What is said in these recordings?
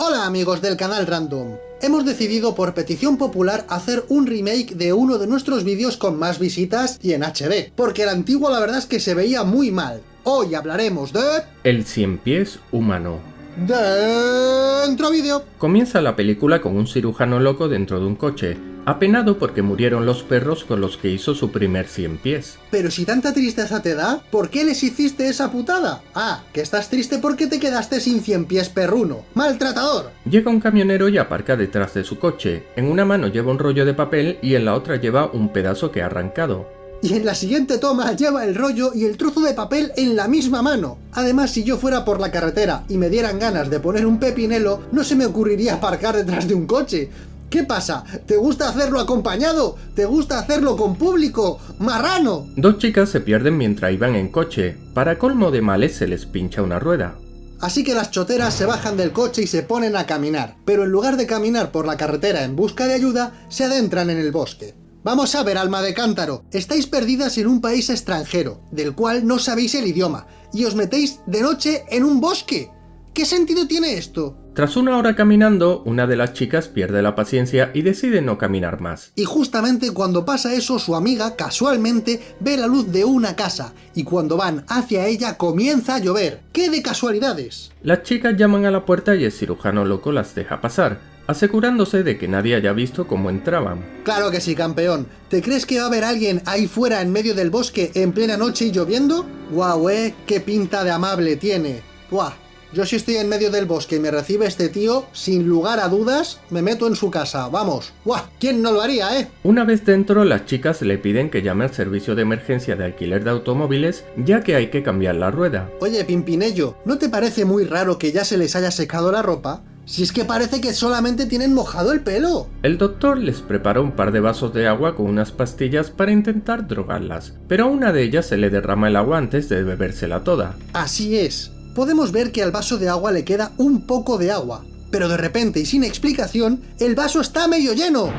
Hola amigos del canal Random. Hemos decidido por petición popular hacer un remake de uno de nuestros vídeos con más visitas y en HD, porque el antiguo la verdad es que se veía muy mal. Hoy hablaremos de... El cien pies humano. Dentro vídeo. Comienza la película con un cirujano loco dentro de un coche, apenado porque murieron los perros con los que hizo su primer cien pies. Pero si tanta tristeza te da, ¿por qué les hiciste esa putada? Ah, que estás triste porque te quedaste sin cien pies perruno. ¡Maltratador! Llega un camionero y aparca detrás de su coche. En una mano lleva un rollo de papel y en la otra lleva un pedazo que ha arrancado y en la siguiente toma lleva el rollo y el trozo de papel en la misma mano. Además, si yo fuera por la carretera y me dieran ganas de poner un pepinelo, no se me ocurriría aparcar detrás de un coche. ¿Qué pasa? ¿Te gusta hacerlo acompañado? ¿Te gusta hacerlo con público? ¡Marrano! Dos chicas se pierden mientras iban en coche. Para colmo de males se les pincha una rueda. Así que las choteras se bajan del coche y se ponen a caminar, pero en lugar de caminar por la carretera en busca de ayuda, se adentran en el bosque. Vamos a ver, alma de cántaro, estáis perdidas en un país extranjero, del cual no sabéis el idioma, y os metéis de noche en un bosque. ¿Qué sentido tiene esto? Tras una hora caminando, una de las chicas pierde la paciencia y decide no caminar más. Y justamente cuando pasa eso, su amiga, casualmente, ve la luz de una casa, y cuando van hacia ella comienza a llover. ¡Qué de casualidades! Las chicas llaman a la puerta y el cirujano loco las deja pasar, asegurándose de que nadie haya visto cómo entraban. Claro que sí, campeón. ¿Te crees que va a haber alguien ahí fuera en medio del bosque en plena noche y lloviendo? ¡Guau, eh! ¡Qué pinta de amable tiene! ¡Buah! Yo si estoy en medio del bosque y me recibe este tío, sin lugar a dudas, me meto en su casa, vamos. ¡Buah! ¿Quién no lo haría, eh? Una vez dentro, las chicas le piden que llame al servicio de emergencia de alquiler de automóviles, ya que hay que cambiar la rueda. Oye, Pimpinello, ¿no te parece muy raro que ya se les haya secado la ropa? Si es que parece que solamente tienen mojado el pelo. El doctor les prepara un par de vasos de agua con unas pastillas para intentar drogarlas, pero a una de ellas se le derrama el agua antes de bebérsela toda. Así es. Podemos ver que al vaso de agua le queda un poco de agua, pero de repente y sin explicación, el vaso está medio lleno.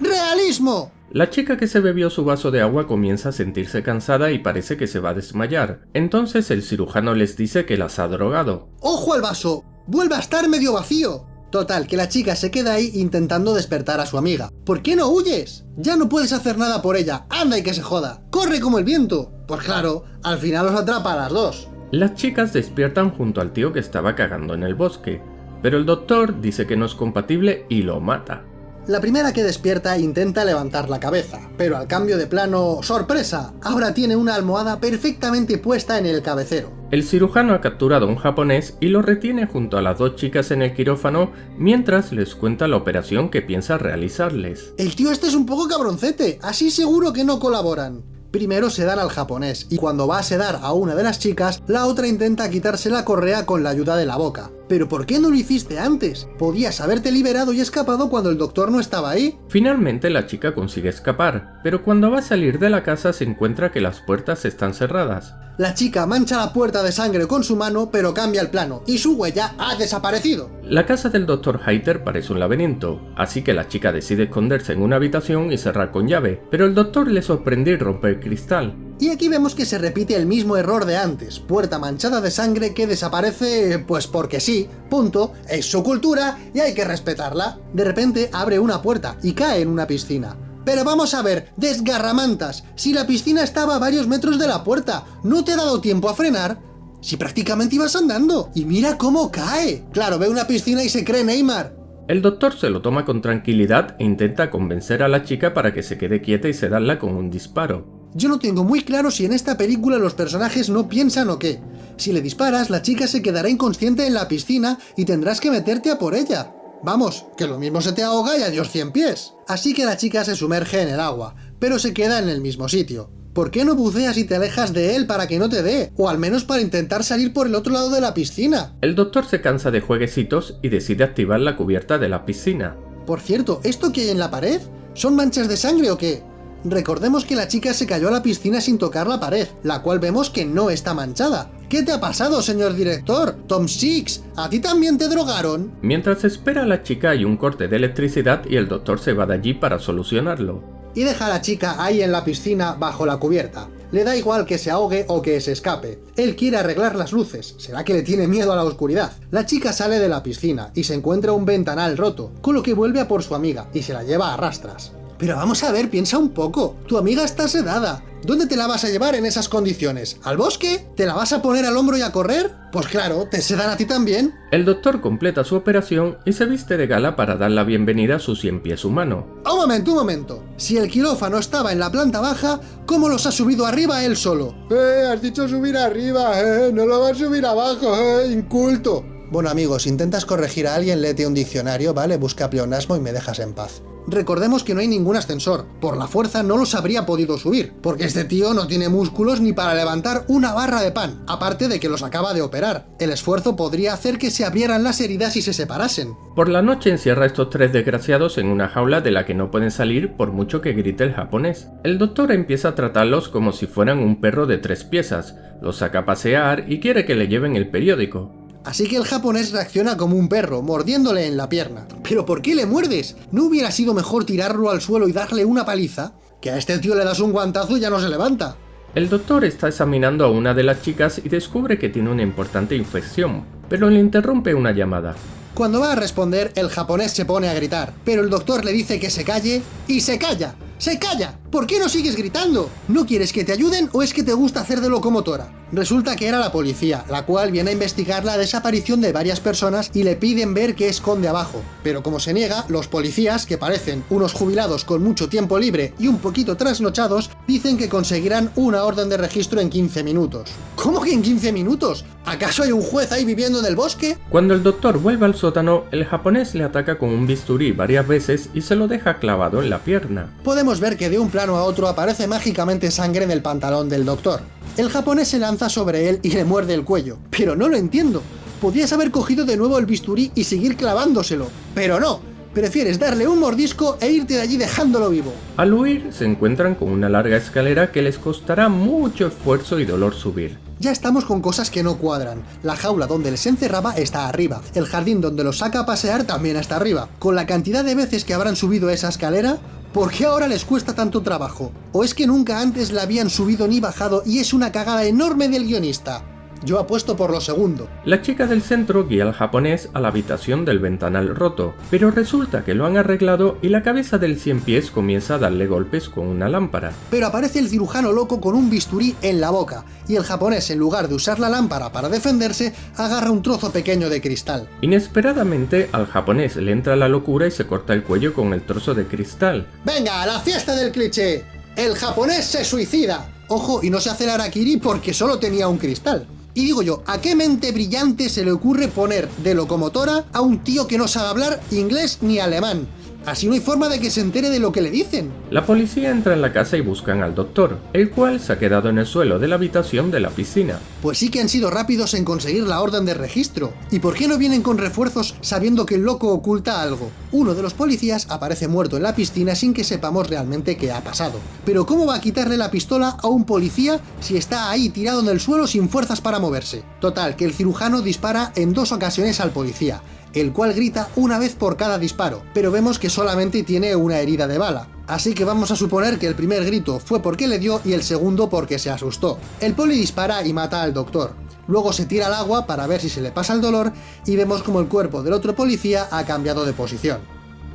¡Realismo! La chica que se bebió su vaso de agua comienza a sentirse cansada y parece que se va a desmayar. Entonces el cirujano les dice que las ha drogado. ¡Ojo al vaso! vuelve a estar medio vacío. Total, que la chica se queda ahí intentando despertar a su amiga. ¿Por qué no huyes? Ya no puedes hacer nada por ella, anda y que se joda. ¡Corre como el viento! Pues claro, al final los atrapa a las dos. Las chicas despiertan junto al tío que estaba cagando en el bosque, pero el doctor dice que no es compatible y lo mata. La primera que despierta intenta levantar la cabeza, pero al cambio de plano, ¡sorpresa! Ahora tiene una almohada perfectamente puesta en el cabecero. El cirujano ha capturado a un japonés y lo retiene junto a las dos chicas en el quirófano mientras les cuenta la operación que piensa realizarles. El tío este es un poco cabroncete, así seguro que no colaboran. Primero se dan al japonés, y cuando va a sedar a una de las chicas, la otra intenta quitarse la correa con la ayuda de la boca. ¿Pero por qué no lo hiciste antes? Podías haberte liberado y escapado cuando el doctor no estaba ahí. Finalmente la chica consigue escapar, pero cuando va a salir de la casa se encuentra que las puertas están cerradas. La chica mancha la puerta de sangre con su mano, pero cambia el plano, y su huella ha desaparecido. La casa del Dr. Heiter parece un laberinto, así que la chica decide esconderse en una habitación y cerrar con llave, pero el doctor le sorprende y rompe el cristal. Y aquí vemos que se repite el mismo error de antes, puerta manchada de sangre que desaparece pues porque sí, punto, es su cultura y hay que respetarla. De repente abre una puerta y cae en una piscina. Pero vamos a ver, desgarramantas, si la piscina estaba a varios metros de la puerta, ¿no te ha dado tiempo a frenar? Si prácticamente ibas andando, y mira cómo cae. Claro, ve una piscina y se cree Neymar. El doctor se lo toma con tranquilidad e intenta convencer a la chica para que se quede quieta y sedarla con un disparo. Yo no tengo muy claro si en esta película los personajes no piensan o qué. Si le disparas, la chica se quedará inconsciente en la piscina y tendrás que meterte a por ella. Vamos, que lo mismo se te ahoga y adiós cien pies. Así que la chica se sumerge en el agua, pero se queda en el mismo sitio. ¿Por qué no buceas y te alejas de él para que no te dé? O al menos para intentar salir por el otro lado de la piscina. El doctor se cansa de jueguecitos y decide activar la cubierta de la piscina. Por cierto, ¿esto que hay en la pared? ¿Son manchas de sangre o qué? Recordemos que la chica se cayó a la piscina sin tocar la pared, la cual vemos que no está manchada. ¿Qué te ha pasado, señor director? Tom Six, ¿a ti también te drogaron? Mientras espera a la chica hay un corte de electricidad y el doctor se va de allí para solucionarlo. Y deja a la chica ahí en la piscina bajo la cubierta. Le da igual que se ahogue o que se escape. Él quiere arreglar las luces. ¿Será que le tiene miedo a la oscuridad? La chica sale de la piscina y se encuentra un ventanal roto, con lo que vuelve a por su amiga y se la lleva a rastras. Pero vamos a ver, piensa un poco. Tu amiga está sedada. ¿Dónde te la vas a llevar en esas condiciones? ¿Al bosque? ¿Te la vas a poner al hombro y a correr? Pues claro, te sedan a ti también. El doctor completa su operación y se viste de gala para dar la bienvenida a su cien pies humano. Un momento, un momento. Si el quirófano estaba en la planta baja, ¿cómo los ha subido arriba él solo? Eh, has dicho subir arriba, eh, no lo vas a subir abajo, eh, inculto. Bueno amigos, intentas corregir a alguien, léete un diccionario, ¿vale? Busca pleonasmo y me dejas en paz. Recordemos que no hay ningún ascensor, por la fuerza no los habría podido subir, porque este tío no tiene músculos ni para levantar una barra de pan, aparte de que los acaba de operar. El esfuerzo podría hacer que se abrieran las heridas y se separasen. Por la noche encierra a estos tres desgraciados en una jaula de la que no pueden salir por mucho que grite el japonés. El doctor empieza a tratarlos como si fueran un perro de tres piezas, los saca a pasear y quiere que le lleven el periódico. Así que el japonés reacciona como un perro, mordiéndole en la pierna. ¿Pero por qué le muerdes? ¿No hubiera sido mejor tirarlo al suelo y darle una paliza? Que a este tío le das un guantazo y ya no se levanta. El doctor está examinando a una de las chicas y descubre que tiene una importante infección, pero le interrumpe una llamada. Cuando va a responder, el japonés se pone a gritar, pero el doctor le dice que se calle, y se calla. ¡Se calla! ¿Por qué no sigues gritando? ¿No quieres que te ayuden o es que te gusta hacer de locomotora? Resulta que era la policía, la cual viene a investigar la desaparición de varias personas y le piden ver qué esconde abajo. Pero como se niega, los policías, que parecen unos jubilados con mucho tiempo libre y un poquito trasnochados, dicen que conseguirán una orden de registro en 15 minutos. ¿Cómo que en 15 minutos? ¿Acaso hay un juez ahí viviendo en el bosque? Cuando el doctor vuelve al sótano, el japonés le ataca con un bisturí varias veces y se lo deja clavado en la pierna. Podemos ver que de un plano a otro aparece mágicamente sangre en el pantalón del doctor. El japonés se lanza sobre él y le muerde el cuello. Pero no lo entiendo. Podías haber cogido de nuevo el bisturí y seguir clavándoselo. Pero no, prefieres darle un mordisco e irte de allí dejándolo vivo. Al huir, se encuentran con una larga escalera que les costará mucho esfuerzo y dolor subir. Ya estamos con cosas que no cuadran. La jaula donde les encerraba está arriba. El jardín donde los saca a pasear también está arriba. Con la cantidad de veces que habrán subido esa escalera, ¿Por qué ahora les cuesta tanto trabajo? ¿O es que nunca antes la habían subido ni bajado y es una cagada enorme del guionista? Yo apuesto por lo segundo. La chica del centro guía al japonés a la habitación del ventanal roto, pero resulta que lo han arreglado y la cabeza del cien pies comienza a darle golpes con una lámpara. Pero aparece el cirujano loco con un bisturí en la boca, y el japonés en lugar de usar la lámpara para defenderse, agarra un trozo pequeño de cristal. Inesperadamente al japonés le entra la locura y se corta el cuello con el trozo de cristal. ¡Venga, a la fiesta del cliché! ¡El japonés se suicida! Ojo, y no se hace el harakiri porque solo tenía un cristal. Y digo yo, ¿a qué mente brillante se le ocurre poner de locomotora a un tío que no sabe hablar inglés ni alemán? Así no hay forma de que se entere de lo que le dicen. La policía entra en la casa y buscan al doctor, el cual se ha quedado en el suelo de la habitación de la piscina. Pues sí que han sido rápidos en conseguir la orden de registro. ¿Y por qué no vienen con refuerzos sabiendo que el loco oculta algo? Uno de los policías aparece muerto en la piscina sin que sepamos realmente qué ha pasado. Pero ¿cómo va a quitarle la pistola a un policía si está ahí tirado en el suelo sin fuerzas para moverse? Total, que el cirujano dispara en dos ocasiones al policía, el cual grita una vez por cada disparo, pero vemos que solamente tiene una herida de bala. Así que vamos a suponer que el primer grito fue porque le dio y el segundo porque se asustó. El poli dispara y mata al doctor. Luego se tira al agua para ver si se le pasa el dolor y vemos como el cuerpo del otro policía ha cambiado de posición.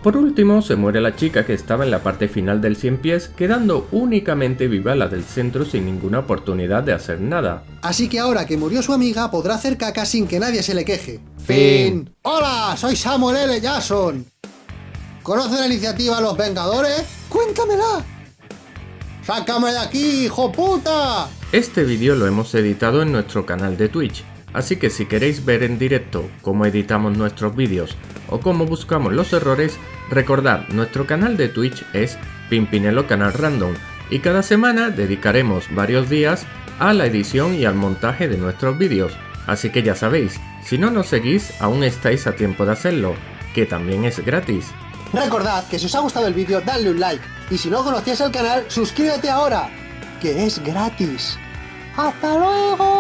Por último, se muere la chica que estaba en la parte final del 100 pies, quedando únicamente viva la del centro sin ninguna oportunidad de hacer nada. Así que ahora que murió su amiga, podrá hacer caca sin que nadie se le queje. Fin. ¡Hola! Soy Samuel L. Jackson. ¿Conoce la iniciativa Los Vengadores? ¡Cuéntamela! ¡Sácame de aquí, hijo puta! Este vídeo lo hemos editado en nuestro canal de Twitch, así que si queréis ver en directo cómo editamos nuestros vídeos o cómo buscamos los errores, recordad, nuestro canal de Twitch es Pimpinelo Canal Random y cada semana dedicaremos varios días a la edición y al montaje de nuestros vídeos, así que ya sabéis, si no nos seguís aún estáis a tiempo de hacerlo, que también es gratis. Recordad que si os ha gustado el vídeo, dadle un like. Y si no conocías el canal, suscríbete ahora, que es gratis. ¡Hasta luego!